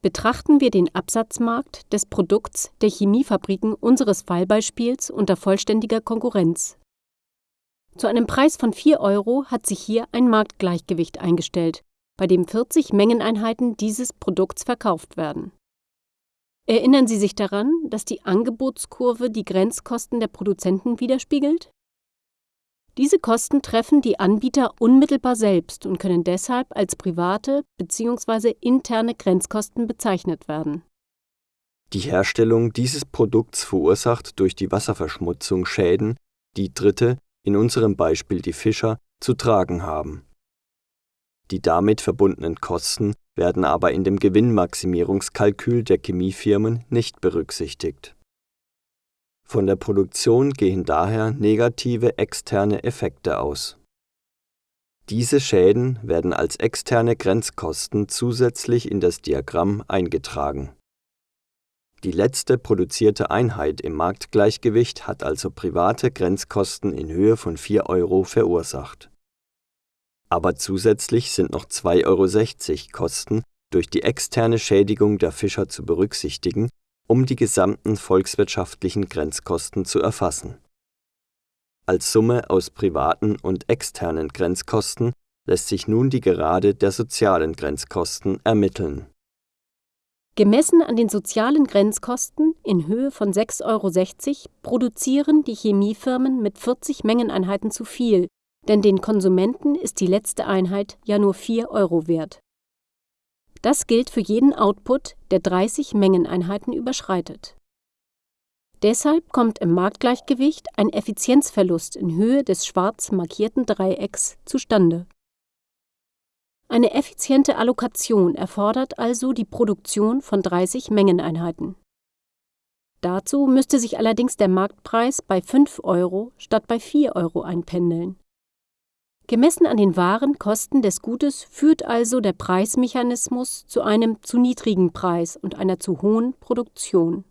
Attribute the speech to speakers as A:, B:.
A: Betrachten wir den Absatzmarkt des Produkts der Chemiefabriken unseres Fallbeispiels unter vollständiger Konkurrenz. Zu einem Preis von 4 Euro hat sich hier ein Marktgleichgewicht eingestellt, bei dem 40 Mengeneinheiten dieses Produkts verkauft werden. Erinnern Sie sich daran, dass die Angebotskurve die Grenzkosten der Produzenten widerspiegelt? Diese Kosten treffen die Anbieter unmittelbar selbst und können deshalb als private bzw. interne Grenzkosten bezeichnet werden.
B: Die Herstellung dieses Produkts verursacht durch die Wasserverschmutzung Schäden, die Dritte, in unserem Beispiel die Fischer, zu tragen haben. Die damit verbundenen Kosten werden aber in dem Gewinnmaximierungskalkül der Chemiefirmen nicht berücksichtigt von der Produktion gehen daher negative externe Effekte aus. Diese Schäden werden als externe Grenzkosten zusätzlich in das Diagramm eingetragen. Die letzte produzierte Einheit im Marktgleichgewicht hat also private Grenzkosten in Höhe von 4 Euro verursacht. Aber zusätzlich sind noch 2,60 Euro Kosten durch die externe Schädigung der Fischer zu berücksichtigen um die gesamten volkswirtschaftlichen Grenzkosten zu erfassen. Als Summe aus privaten und externen Grenzkosten lässt sich nun die Gerade der sozialen Grenzkosten ermitteln.
A: Gemessen an den sozialen Grenzkosten in Höhe von 6,60 Euro produzieren die Chemiefirmen mit 40 Mengeneinheiten zu viel, denn den Konsumenten ist die letzte Einheit ja nur 4 Euro wert. Das gilt für jeden Output, der 30 Mengeneinheiten überschreitet. Deshalb kommt im Marktgleichgewicht ein Effizienzverlust in Höhe des schwarz markierten Dreiecks zustande. Eine effiziente Allokation erfordert also die Produktion von 30 Mengeneinheiten. Dazu müsste sich allerdings der Marktpreis bei 5 Euro statt bei 4 Euro einpendeln Gemessen an den wahren Kosten des Gutes führt also der Preismechanismus zu einem zu niedrigen Preis und einer zu hohen Produktion